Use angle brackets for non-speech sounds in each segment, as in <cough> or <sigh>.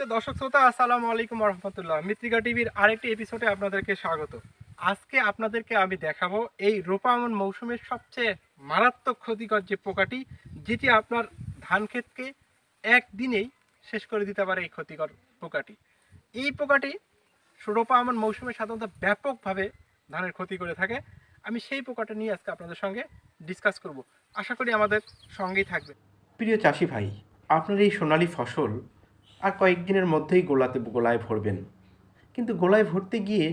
দর্শক শ্রোতা, আসসালামু আলাইকুম রহমতুল্লাহ মিত্রিকা টিভির আরেকটি এপিসোডে আপনাদেরকে স্বাগত। আজকে আপনাদেরকে আমি দেখাবো এই রোপামন মৌসুমের সবচেয়ে মারাত্মক ক্ষতিকর যে পোকাটি, যেটি আপনার ধান ক্ষেতকে একদিনেই শেষ করে দিতে পারে এই ক্ষতিকর পোকাটি। এই পোকাটি রোপামন মৌসুমে সাধারণত ব্যাপকভাবে ধানের ক্ষতি করে থাকে। আমি সেই পোকাটা নিয়ে আজকে আপনাদের সঙ্গে ডিসকাস করব। আশা করি আমাদের সঙ্গেই থাকবে প্রিয় চাষি ভাই, আপনার এই সোনালী ফসল আর কয়েকদিনের মধ্যেই গোলাতে গোলায় ভরবেন। কিন্তু গোলায় ভরতে গিয়ে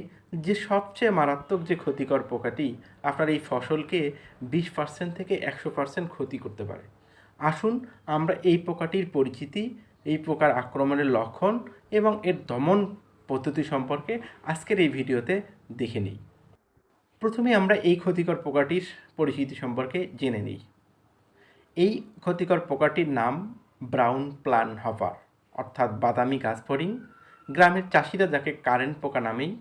যে সবচেয়ে মারাত্মক যে ক্ষতিকর পোকাটি, আপনার এই ফসলকে বিশ পার্সেন্ট থেকে একশো পার্সেন্ট ক্ষতি করতে পারে। আসুন আমরা এই পোকাটির পরিচিতি, এই পোকার আক্রমণের লক্ষণ এবং এর দমন পদ্ধতি সম্পর্কে আজকের এই ভিডিওতে দেখে নিই। প্রথমে আমরা এই ক্ষতিকর পোকাটির পরিচিতি সম্পর্কে জেনে নিই। এই ক্ষতিকর পোকাটির নাম ব্রাউন প্লান হপার অর্থাৎ বাদামি গাছফড়িং গ্রামের চাষিরা যাকে কারেন্ট পোকা নামেই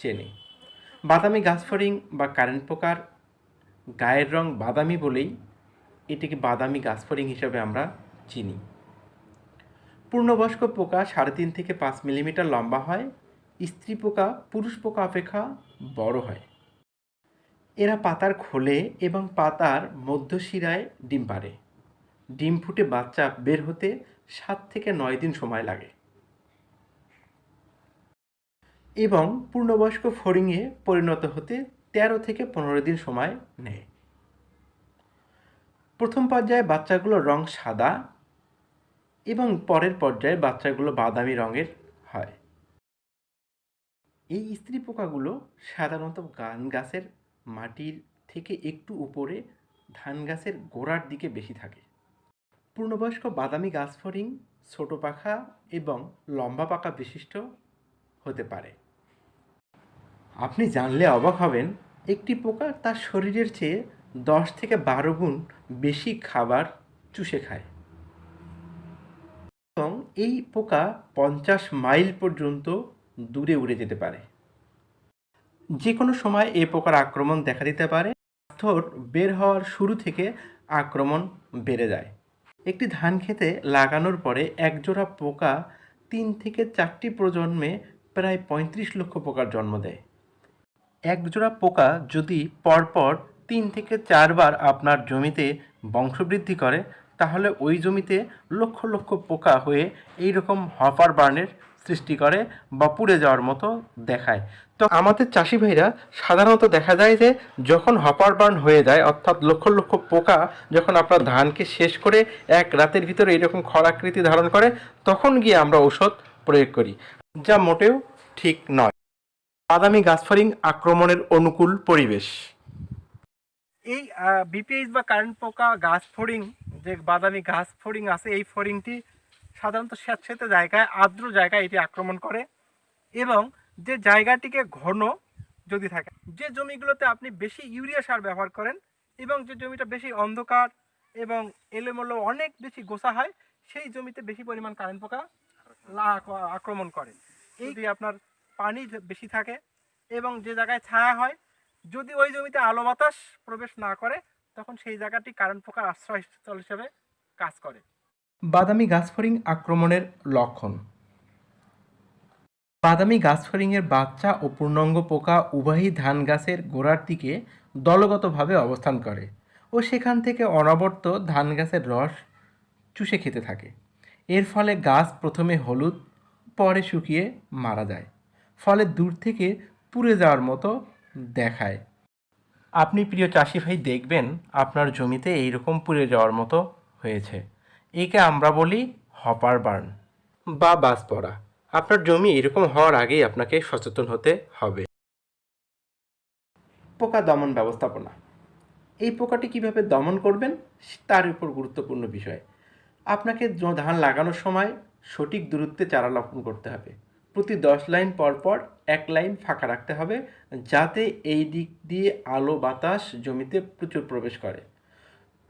চেনে। বাদামি গাছফড়িং বা কারেন্ট পোকার গায়ের রং বাদামি বলেই এটিকে বাদামি গাছফড়িং হিসাবে আমরা চিনি। পূর্ণবয়স্ক পোকা সাড়ে তিন থেকে পাঁচ মিলিমিটার লম্বা হয়, স্ত্রী পোকা, পুরুষ পোকা অপেক্ষা বড় হয়। এরা পাতার খোলে এবং পাতার মধ্যশিরায় ডিম পারে ডিম ফুটে বাচ্চা বের হতে সাত থেকে নয় দিন সময় লাগে। এবং পূর্ণবয়স্ক ফড়িংয়ে পরিণত হতে তেরো থেকে পনেরো দিন সময় নেয়। প্রথম পর্যায়ে বাচ্চাগুলোর রং সাদা এবং পরের পর্যায়ে বাচ্চাগুলো বাদামি রঙের হয়। এই স্ত্রী পোকাগুলো সাধারণত গান গাছের মাটির থেকে একটু উপরে ধান গাছের গোড়ার দিকে বেশি থাকে। পূর্ণবয়স্ক বাদামি গাছফড়িং ছোট পাখা এবং লম্বা পাকা বিশিষ্ট হতে পারে। আপনি জানলে অবাক হবেন, একটি পোকা তার শরীরের চেয়ে দশ থেকে বারো গুণ বেশি খাবার চুষে খায়। এবং এই পোকা পঞ্চাশ মাইল পর্যন্ত দূরে উড়ে যেতে পারে। যে কোনো সময় এই পোকার আক্রমণ দেখা দিতে পারে। পাথর বের হওয়ার শুরু থেকে আক্রমণ বেড়ে যায়। একটি ধান খেতে লাগানোর পরে একজোড়া পোকা তিন থেকে চারটি প্রজন্মে প্রায় পঁয়ত্রিশ লক্ষ পোকার জন্ম দেয়। একজোড়া পোকা যদি পরপর তিন থেকে চারবার আপনার জমিতে বংশবৃদ্ধি করে, তাহলে ওই জমিতে লক্ষ লক্ষ পোকা হয়ে এই রকম হপার বার্নের সৃষ্টি করে বা পুড়ে যাওয়ার মতো দেখায়। তো আমাদের চাষি ভাইরা সাধারণত দেখা যায় যে, যখন হপার বার্ন হয়ে যায়, অর্থাৎ লক্ষ লক্ষ পোকা যখন আপনার ধানকে শেষ করে এক রাতের ভিতরে এরকম খরাকৃতি ধারণ করে, তখন গিয়ে আমরা ঔষধ প্রয়োগ করি, যা মোটেও ঠিক নয়। বাদামি গাছফড়িং আক্রমণের অনুকূল পরিবেশ। এই বিপিএইচ বা কারেন্ট পোকা গাছ ফড়িং যে বাদামি গাছ ফড়িং আছে, এই ফড়িংটি সাধারণত স্যাঁতস্যাঁতে জায়গায়, আর্দ্র জায়গায় এটি আক্রমণ করে এবং যে জায়গাটিকে ঘন যদি থাকে, যে জমিগুলোতে আপনি বেশি ইউরিয়া সার ব্যবহার করেন এবং যে জমিটা বেশি অন্ধকার এবং এলোমেলো অনেক বেশি গোসা হয়, সেই জমিতে বেশি পরিমাণ কারেন্ট পোকা আক্রমণ করে। এই যদি আপনার পানি বেশি থাকে এবং যে জায়গায় ছায়া হয়, যদি ওই জমিতে আলো বাতাস প্রবেশ না করে, তখন সেই জায়গাটি কারেন্ট পোকার আশ্রয়স্থল হিসেবে কাজ করে। বাদামি গাছফড়িং আক্রমণের লক্ষণ। বাদামি গাছফড়িংয়ের বাচ্চা ও পূর্ণাঙ্গ পোকা উভয়ই ধান গাছের গোড়ার দিকে দলগতভাবে অবস্থান করে ও সেখান থেকে অনবরত ধান গাছের রস চুষে খেতে থাকে। এর ফলে গাছ প্রথমে হলুদ, পরে শুকিয়ে মারা যায়। ফলে দূর থেকে পুড়ে যাওয়ার মতো দেখায়। আপনি প্রিয় চাষি ভাই দেখবেন আপনার জমিতে এইরকম পুড়ে যাওয়ার মতো হয়েছে। একে আমরা বলি হপার বার্ন। বা বাস পড়া। আপনার জমি এরকম হওয়ার আগেই আপনাকে সচেতন হতে হবে। পোকা দমন ব্যবস্থাপনা। এই পোকাটি কীভাবে দমন করবেন তার উপর গুরুত্বপূর্ণ বিষয়। আপনাকে ধান লাগানোর সময় সঠিক দূরত্বে চারা রোপণ করতে হবে। প্রতি দশ লাইন পর পর এক লাইন ফাঁকা রাখতে হবে যাতে এই দিক দিয়ে আলো বাতাস জমিতে প্রচুর প্রবেশ করে।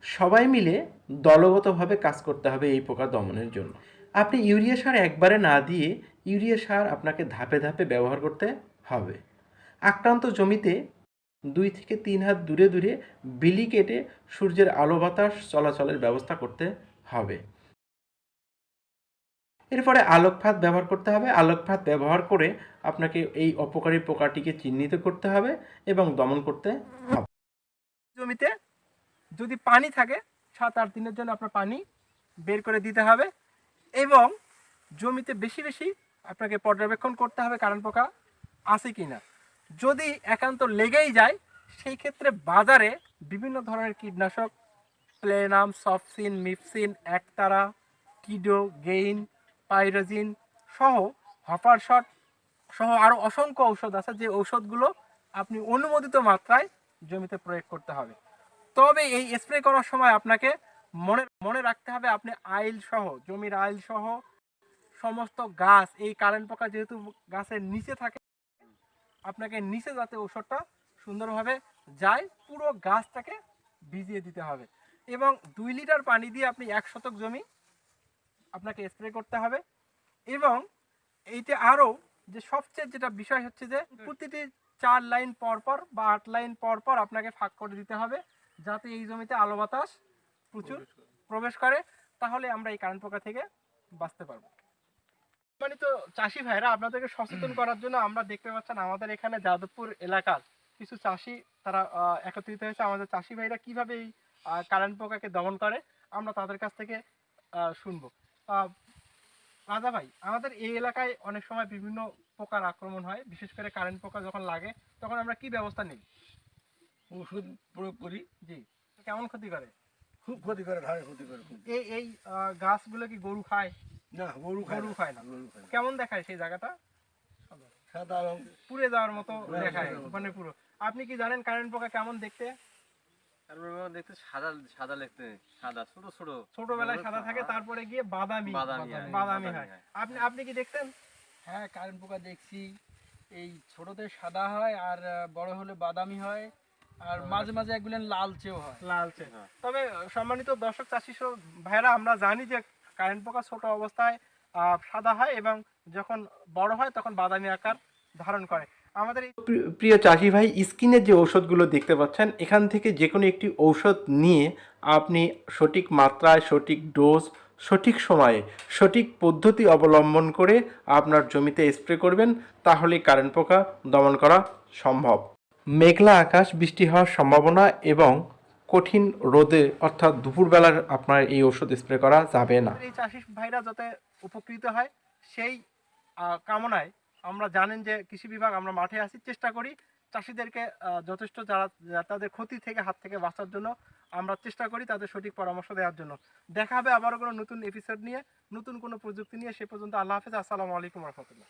সবাই মিলে দলগতভাবে কাজ করতে হবে এই পোকা দমনের জন্য। আপনি ইউরিয়া সার একবারে না দিয়ে ইউরিয়া সার আপনাকে ধাপে ধাপে ব্যবহার করতে হবে। আক্রান্ত জমিতে দুই থেকে তিন হাত দূরে দূরে বিলি কেটে সূর্যের আলো বাতাস চলাচলের ব্যবস্থা করতে হবে। এরপরে আলোকফাত ব্যবহার করতে হবে। আলোকফাত ব্যবহার করে আপনাকে এই অপকারী পোকাটিকে চিহ্নিত করতে হবে এবং দমন করতে হবে। জমিতে যদি পানি থাকে, সাত আট দিনের জন্য আপনার পানি বের করে দিতে হবে এবং জমিতে বেশি বেশি আপনাকে পর্যবেক্ষণ করতে হবে কারণ পোকা আছে কি না যদি একান্ত লেগেই যায়, সেই ক্ষেত্রে বাজারে বিভিন্ন ধরনের কীটনাশক, প্লেনাম, সফসিন মিপসিন একতারা, কিডো, গেইন, পাইরোজিন সহ হপার শট সহ আরও অসংখ্য ঔষধ আছে, যে ঔষধগুলো আপনি অনুমোদিত মাত্রায় জমিতে প্রয়োগ করতে হবে। তবে এই স্প্রে করার সময় আপনাকে মনে মনে রাখতে হবে আপনি আইল সহ, জমির আইল সহ সমস্ত গাছ, এই কারেন্ট পোকা যেহেতু গাছের নিচে থাকে, আপনাকে নিচে যাতে ঔষধটা সুন্দরভাবে যায়, পুরো গাছটাকে ভিজিয়ে দিতে হবে। এবং দুই লিটার পানি দিয়ে আপনি এক শতক জমি আপনাকে স্প্রে করতে হবে। এবং এইটা আরও যে সবচেয়ে যেটা বিষয় হচ্ছে যে, প্রতিটি চার লাইন পর পর বা আট লাইন পর পর আপনাকে ফাঁক করে দিতে হবে। যাতে এই জমিতে আলো বাতাস প্রচুর প্রবেশ করে। তাহলে আমরা এই কারেন্ট পোকা থেকে বাঁচতে পারব। মানে তো চাষি ভাইরা আপনাদেরকে সচেতন <clears throat> করার জন্য আমরা দেখতে পাচ্ছেন আমাদের এখানে যাদবপুর এলাকার কিছু চাষি তারা একত্রিত হয়েছে। আমাদের চাষি ভাইরা কীভাবে এই কারেন্ট পোকাকে দমন করে আমরা তাদের কাছ থেকে শুনব। রাজা ভাই আমাদের এই এলাকায় অনেক সময় বিভিন্ন পোকার আক্রমণ হয়। বিশেষ করে কারেন্ট পোকা যখন লাগে তখন আমরা কি ব্যবস্থা নিই? ওষুধ প্রয়োগ করি জি। কেমন ক্ষতি করে? খুব ক্ষতি করে ধারে ক্ষতি করে খুব। এই এই গাছগুলো কি গরু খায়? না গরু খায় গরু খায় না। গরু খায় কেমন দেখায় সেই জায়গাটা? সাদা রং পুড়ে যাওয়ার মতো দেখায়। মানে পুরো। আপনি কি জানেন কারেন্ট পোকা কেমন দেখতে? দেখতে সাদা সাদা দেখতে সাদা ছোট ছোট। ছোটবেলায় সাদা থাকে তারপরে গিয়ে বাদামি। বাদামি বাদামি বাদামি। আপনি আপনি কি দেখতেন? কারেন্ট পোকা দেখছি। এই ছোটতে সাদা হয় আর বড় হলে বাদামি হয়। আর মাঝে মাঝে একগুলেন লালচেও হয়। লালচে। হ্যাঁ। তবে সম্মানিত দর্শক চাষি ভাইরা আমরা জানি যে কারেন্ট পোকা ছোট অবস্থায় সাদা হয় এবং যখন বড় হয় তখন বাদামি আকার ধারণ করে। আমাদের প্রিয় চাষি ভাই স্কিনের যে ঔষধগুলো দেখতে পাচ্ছেন এখান থেকে যে কোনো একটি ঔষধ নিয়ে আপনি সঠিক মাত্রায় সঠিক ডোজ সঠিক সময়ে সঠিক পদ্ধতি অবলম্বন করে আপনার জমিতে স্প্রে করবেন তাহলে কারেন্ট পোকা দমন করা সম্ভব। মেঘলা আকাশ, বৃষ্টি হওয়ার সম্ভাবনা এবং কঠিন রোদে, অর্থাৎ দুপুরবেলার আপনার এই ওষুধ স্প্রে করা যাবে না। এই চাষি ভাইরা যাতে উপকৃত হয়, সেই কামনায় আমরা জানেন যে কৃষি বিভাগ আমরা মাঠে আসি চেষ্টা করি চাষিদেরকে যথেষ্ট যারা তাদের ক্ষতি থেকে, হাত থেকে বাঁচার জন্য আমরা চেষ্টা করি তাদের সঠিক পরামর্শ দেওয়ার জন্য। দেখা হবে আবারও কোনো নতুন এপিসোড নিয়ে, নতুন কোনো প্রযুক্তি নিয়ে, সে পর্যন্ত আল্লাহ হাফেজ, আসসালামু আলাইকুম রহমতুল্লাহ।